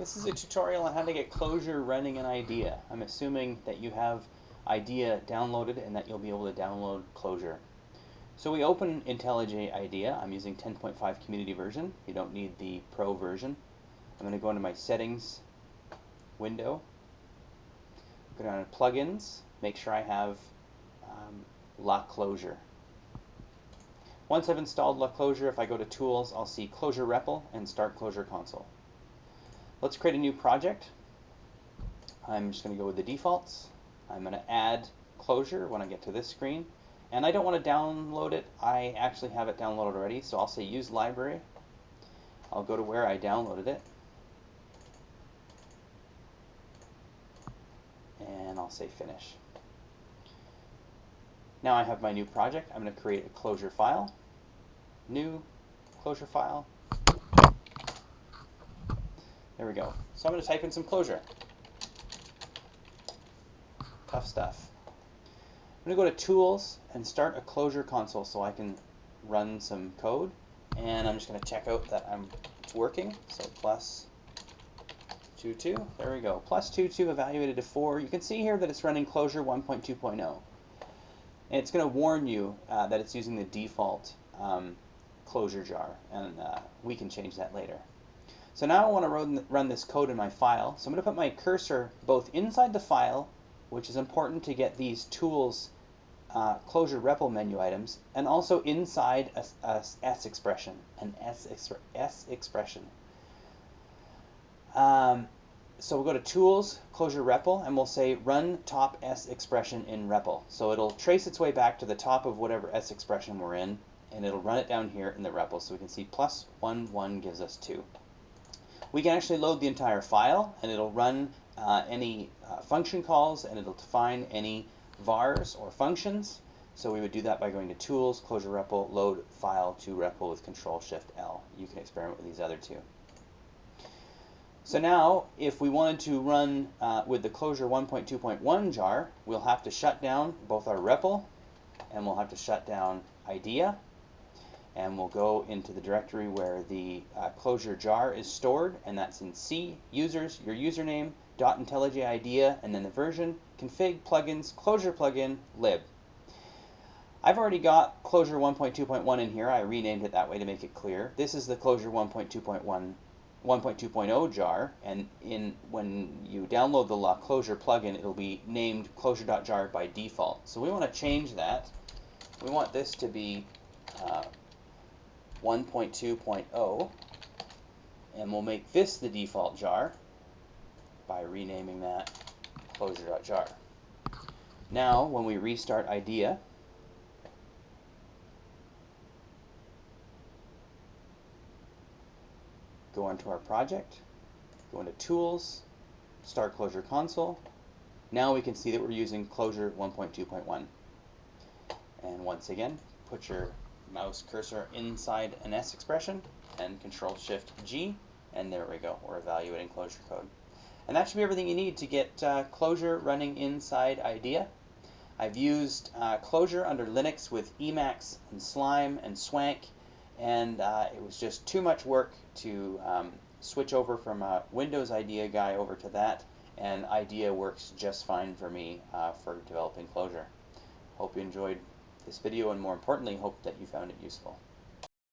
This is a tutorial on how to get Clojure running in IDEA. I'm assuming that you have IDEA downloaded and that you'll be able to download Clojure. So we open IntelliJ IDEA. I'm using 10.5 community version. You don't need the pro version. I'm going to go into my settings window. Go down to plugins. Make sure I have um, La Clojure. Once I've installed La Clojure, if I go to Tools, I'll see Clojure REPL and Start Clojure Console. Let's create a new project. I'm just going to go with the defaults. I'm going to add Clojure when I get to this screen. And I don't want to download it. I actually have it downloaded already, so I'll say Use Library. I'll go to where I downloaded it. And I'll say Finish. Now I have my new project. I'm going to create a Clojure file new Clojure file. There we go. So I'm going to type in some Clojure. Tough stuff. I'm going to go to Tools and start a Clojure console so I can run some code. And I'm just going to check out that I'm it's working. So plus 22. There we go. Plus 22 evaluated to 4. You can see here that it's running Clojure 1.2.0. And it's going to warn you uh, that it's using the default um, Clojure jar, and uh, we can change that later. So now I want to run, run this code in my file. So I'm going to put my cursor both inside the file, which is important to get these tools uh, Clojure REPL menu items, and also inside a, a S expression, an S, S expression. Um, so we'll go to Tools, Clojure REPL, and we'll say Run Top S expression in REPL. So it'll trace its way back to the top of whatever S expression we're in, and it'll run it down here in the REPL. So we can see plus 1, 1 gives us 2. We can actually load the entire file, and it'll run uh, any uh, function calls, and it'll define any vars or functions. So we would do that by going to Tools, Clojure REPL, Load File to REPL with Control-Shift-L. You can experiment with these other two. So now, if we wanted to run uh, with the Clojure 1.2.1 jar, we'll have to shut down both our REPL, and we'll have to shut down IDEA, and we'll go into the directory where the uh, Clojure jar is stored and that's in C users your username dot IntelliJ IDEA and then the version config plugins Clojure plugin lib. I've already got Clojure 1.2.1 in here. I renamed it that way to make it clear. This is the Clojure 1.2.1 1.2.0 jar and in when you download the La Clojure plugin it'll be named clojure.jar by default. So we want to change that. We want this to be uh, 1.2.0 and we'll make this the default jar by renaming that clojure.jar. Now when we restart IDEA go into our project, go into Tools, Start Clojure Console. Now we can see that we're using Clojure 1.2.1. And once again, put your mouse cursor inside an S expression and Control Shift G and there we go we're evaluating Clojure code and that should be everything you need to get uh, Clojure running inside IDEA I've used uh, Clojure under Linux with Emacs and Slime and Swank and uh, it was just too much work to um, switch over from a Windows IDEA guy over to that and IDEA works just fine for me uh, for developing Clojure. Hope you enjoyed this video and more importantly hope that you found it useful.